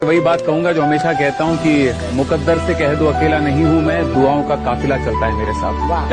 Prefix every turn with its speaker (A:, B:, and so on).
A: वही बात कहूँगा जो हमेशा कहता हूँ कि मुकद्दर से कह दो, अकेला नहीं हूँ मैं। दुआओं का काफिला चलता है मेरे साथ।